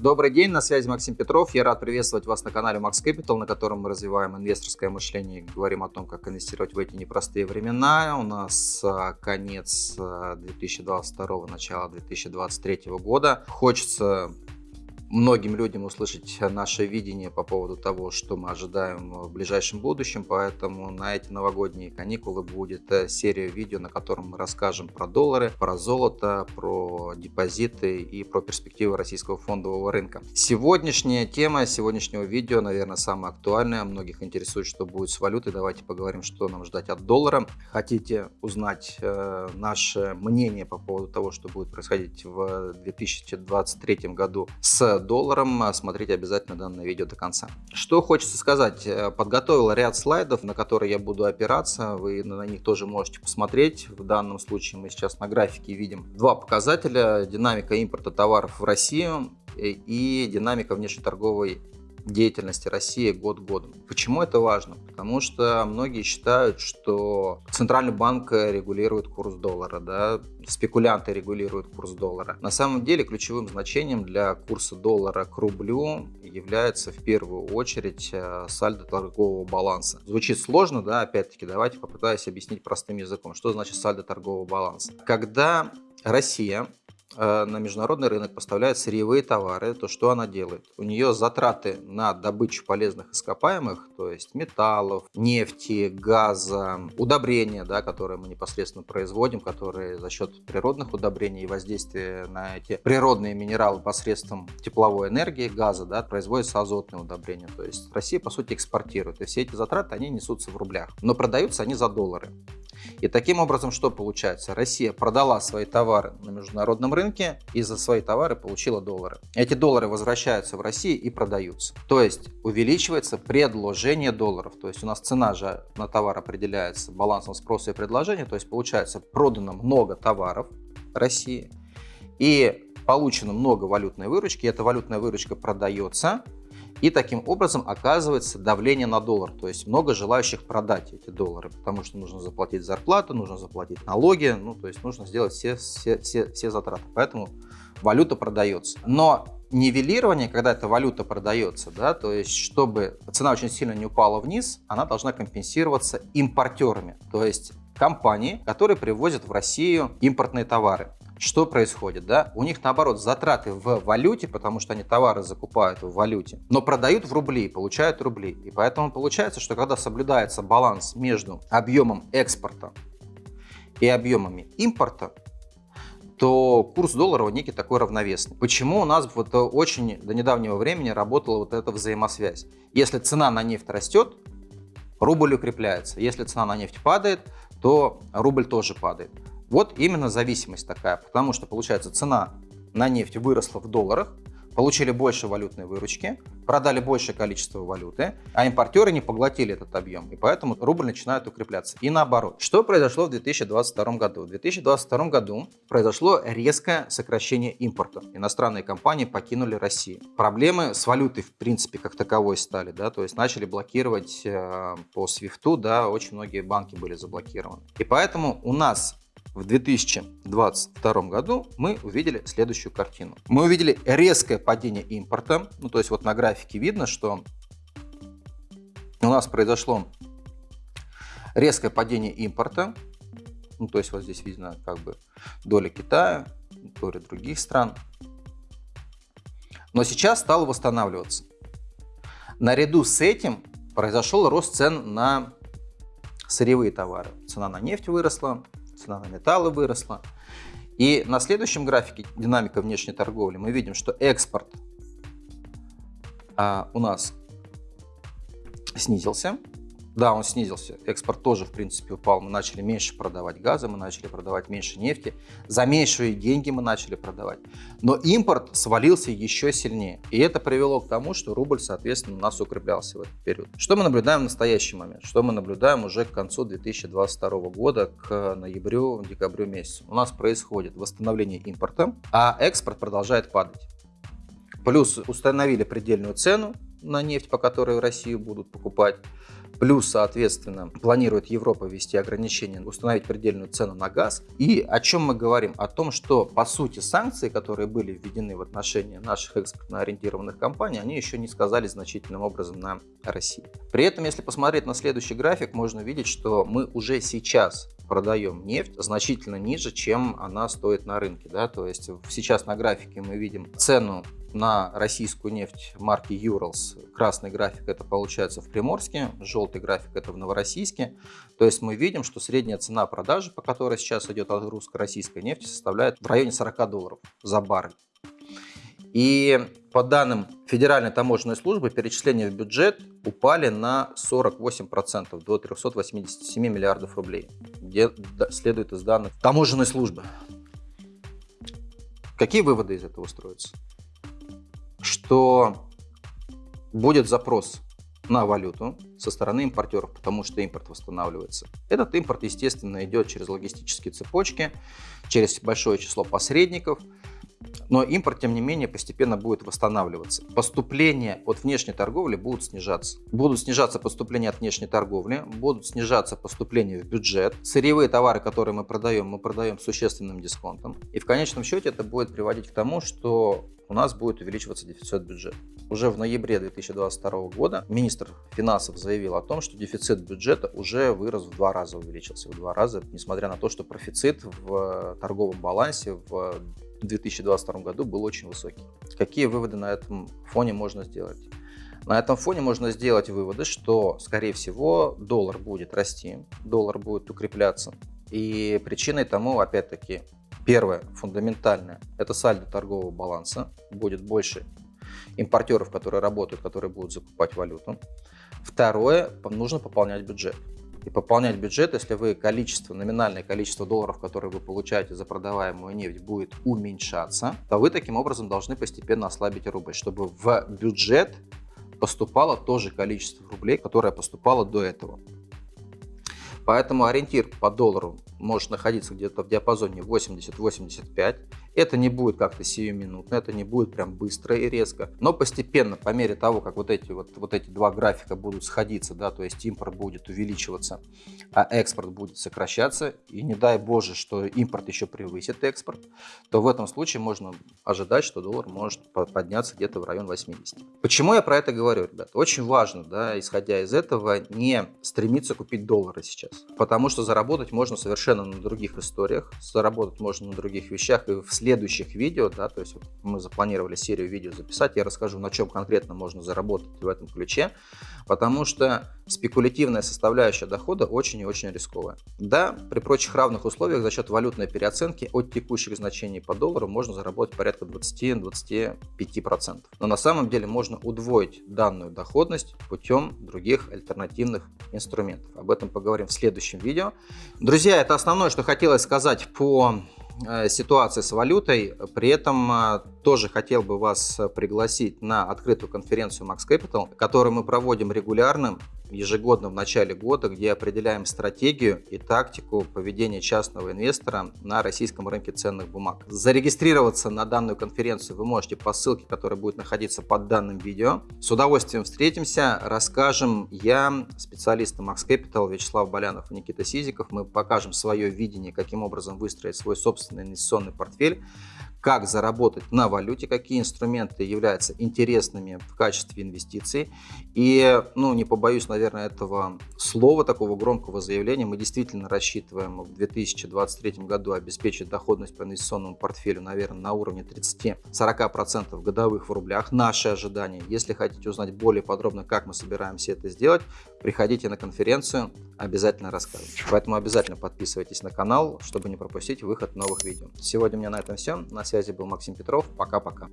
Добрый день, на связи Максим Петров. Я рад приветствовать вас на канале Max Capital, на котором мы развиваем инвесторское мышление и говорим о том, как инвестировать в эти непростые времена. У нас а, конец 2022, а, начало 2023 года. Хочется многим людям услышать наше видение по поводу того, что мы ожидаем в ближайшем будущем, поэтому на эти новогодние каникулы будет э, серия видео, на котором мы расскажем про доллары, про золото, про депозиты и про перспективы российского фондового рынка. Сегодняшняя тема сегодняшнего видео, наверное, самая актуальная. Многих интересует, что будет с валютой. Давайте поговорим, что нам ждать от доллара. Хотите узнать э, наше мнение по поводу того, что будет происходить в 2023 году с долларом. Смотрите обязательно данное видео до конца. Что хочется сказать. Э, подготовил ряд слайдов, на которые я буду опираться. Вы на них тоже можете посмотреть. В данном случае мы сейчас на графике видим два показателя. Динамика импорта товаров в Россию и динамика внешнеторговой деятельности России год годом. Почему это важно? Потому что многие считают, что Центральный банк регулирует курс доллара, да, спекулянты регулируют курс доллара. На самом деле ключевым значением для курса доллара к рублю является в первую очередь э, сальдо торгового баланса. Звучит сложно, да, опять-таки давайте попытаюсь объяснить простым языком, что значит сальдо торгового баланса. Когда Россия Э, на международный рынок поставляет сырьевые товары, то что она делает? У нее затраты на добычу полезных ископаемых, то есть металлов, нефти, газа, удобрения, да, которые мы непосредственно производим, которые за счет природных удобрений и воздействия на эти природные минералы посредством тепловой энергии, газа, да, производятся азотные удобрения. То есть Россия, по сути, экспортирует. И все эти затраты, они несутся в рублях. Но продаются они за доллары. И таким образом, что получается? Россия продала свои товары на международном рынке и за свои товары получила доллары. Эти доллары возвращаются в Россию и продаются. То есть увеличивается предложение долларов. То есть у нас цена же на товар определяется балансом спроса и предложения. То есть получается продано много товаров России и получено много валютной выручки. Эта валютная выручка продается и таким образом оказывается давление на доллар, то есть много желающих продать эти доллары, потому что нужно заплатить зарплату, нужно заплатить налоги, ну то есть нужно сделать все, все, все, все затраты. Поэтому валюта продается. Но нивелирование, когда эта валюта продается, да, то есть чтобы цена очень сильно не упала вниз, она должна компенсироваться импортерами, то есть компании, которые привозят в Россию импортные товары. Что происходит? Да? У них наоборот затраты в валюте, потому что они товары закупают в валюте, но продают в рубли, получают рубли. И поэтому получается, что когда соблюдается баланс между объемом экспорта и объемами импорта, то курс доллара некий такой равновесный. Почему у нас вот очень до недавнего времени работала вот эта взаимосвязь? Если цена на нефть растет, рубль укрепляется. Если цена на нефть падает, то рубль тоже падает. Вот именно зависимость такая, потому что получается цена на нефть выросла в долларах, получили больше валютной выручки, продали большее количество валюты, а импортеры не поглотили этот объем, и поэтому рубль начинает укрепляться. И наоборот. Что произошло в 2022 году? В 2022 году произошло резкое сокращение импорта. Иностранные компании покинули Россию. Проблемы с валютой, в принципе, как таковой стали, да, то есть начали блокировать э, по свифту, да, очень многие банки были заблокированы. И поэтому у нас в 2022 году мы увидели следующую картину. Мы увидели резкое падение импорта. Ну, то есть вот на графике видно, что у нас произошло резкое падение импорта. Ну, то есть вот здесь видно как бы доля Китая, доля других стран. Но сейчас стало восстанавливаться. Наряду с этим произошел рост цен на сырьевые товары. Цена на нефть выросла, цена на металлы выросла. И на следующем графике динамика внешней торговли мы видим, что экспорт а, у нас снизился, да, он снизился. Экспорт тоже, в принципе, упал. Мы начали меньше продавать газа, мы начали продавать меньше нефти. За меньшие деньги мы начали продавать. Но импорт свалился еще сильнее. И это привело к тому, что рубль, соответственно, у нас укреплялся в этот период. Что мы наблюдаем в настоящий момент? Что мы наблюдаем уже к концу 2022 года, к ноябрю, декабрю месяцу? У нас происходит восстановление импорта, а экспорт продолжает падать. Плюс установили предельную цену на нефть, по которой в Россию будут покупать. Плюс, соответственно, планирует Европа ввести ограничения, установить предельную цену на газ. И о чем мы говорим? О том, что, по сути, санкции, которые были введены в отношении наших экспортно ориентированных компаний, они еще не сказались значительным образом на России. При этом, если посмотреть на следующий график, можно видеть, что мы уже сейчас продаем нефть значительно ниже, чем она стоит на рынке. Да? То есть сейчас на графике мы видим цену на российскую нефть марки Urals. Красный график это получается в Приморске, желтый график это в Новороссийске. То есть мы видим, что средняя цена продажи, по которой сейчас идет отгрузка российской нефти, составляет в районе 40 долларов за баррель. И по данным Федеральной таможенной службы, перечисления в бюджет упали на 48% до 387 миллиардов рублей, где следует из данных таможенной службы. Какие выводы из этого строятся? Что будет запрос на валюту со стороны импортеров, потому что импорт восстанавливается. Этот импорт, естественно, идет через логистические цепочки, через большое число посредников – но импорт, тем не менее, постепенно будет восстанавливаться. Поступления от внешней торговли будут снижаться. Будут снижаться поступления от внешней торговли, будут снижаться поступления в бюджет. Сырьевые товары, которые мы продаем, мы продаем с существенным дисконтом. И в конечном счете это будет приводить к тому, что у нас будет увеличиваться дефицит бюджета. Уже в ноябре 2022 года министр финансов заявил о том, что дефицит бюджета уже вырос в два раза, увеличился в два раза, несмотря на то, что профицит в торговом балансе в в 2022 году был очень высокий. Какие выводы на этом фоне можно сделать? На этом фоне можно сделать выводы, что, скорее всего, доллар будет расти, доллар будет укрепляться. И причиной тому, опять-таки, первое, фундаментальное, это сальдо торгового баланса. Будет больше импортеров, которые работают, которые будут закупать валюту. Второе, нужно пополнять бюджет и пополнять бюджет, если вы количество, номинальное количество долларов, которые вы получаете за продаваемую нефть, будет уменьшаться, то вы таким образом должны постепенно ослабить рубль, чтобы в бюджет поступало то же количество рублей, которое поступало до этого. Поэтому ориентир по доллару может находиться где-то в диапазоне 80-85. Это не будет как-то сиюминутно, это не будет прям быстро и резко, но постепенно, по мере того, как вот эти, вот, вот эти два графика будут сходиться, да, то есть импорт будет увеличиваться, а экспорт будет сокращаться, и не дай боже, что импорт еще превысит экспорт, то в этом случае можно ожидать, что доллар может подняться где-то в район 80. Почему я про это говорю, ребят? Очень важно, да, исходя из этого, не стремиться купить доллары сейчас, потому что заработать можно совершенно на других историях, заработать можно на других вещах, и в следующих видео, да, то есть мы запланировали серию видео записать, я расскажу, на чем конкретно можно заработать в этом ключе, потому что спекулятивная составляющая дохода очень и очень рисковая. Да, при прочих равных условиях за счет валютной переоценки от текущих значений по доллару можно заработать порядка 20-25%. Но на самом деле можно удвоить данную доходность путем других альтернативных инструментов. Об этом поговорим в следующем видео. Друзья, это основное, что хотелось сказать по Э, ситуации с валютой. При этом э, тоже хотел бы вас пригласить на открытую конференцию Max Capital, которую мы проводим регулярно ежегодно в начале года, где определяем стратегию и тактику поведения частного инвестора на российском рынке ценных бумаг. Зарегистрироваться на данную конференцию вы можете по ссылке, которая будет находиться под данным видео. С удовольствием встретимся, расскажем я, специалисты Max Capital Вячеслав Болянов и Никита Сизиков. Мы покажем свое видение, каким образом выстроить свой собственный инвестиционный портфель как заработать на валюте, какие инструменты являются интересными в качестве инвестиций. И, ну, не побоюсь, наверное, этого слова, такого громкого заявления, мы действительно рассчитываем в 2023 году обеспечить доходность по инвестиционному портфелю, наверное, на уровне 30-40% годовых в рублях. Наши ожидания. Если хотите узнать более подробно, как мы собираемся это сделать, приходите на конференцию, обязательно расскажем. Поэтому обязательно подписывайтесь на канал, чтобы не пропустить выход новых видео. Сегодня у меня на этом все. На связи был Максим Петров. Пока-пока.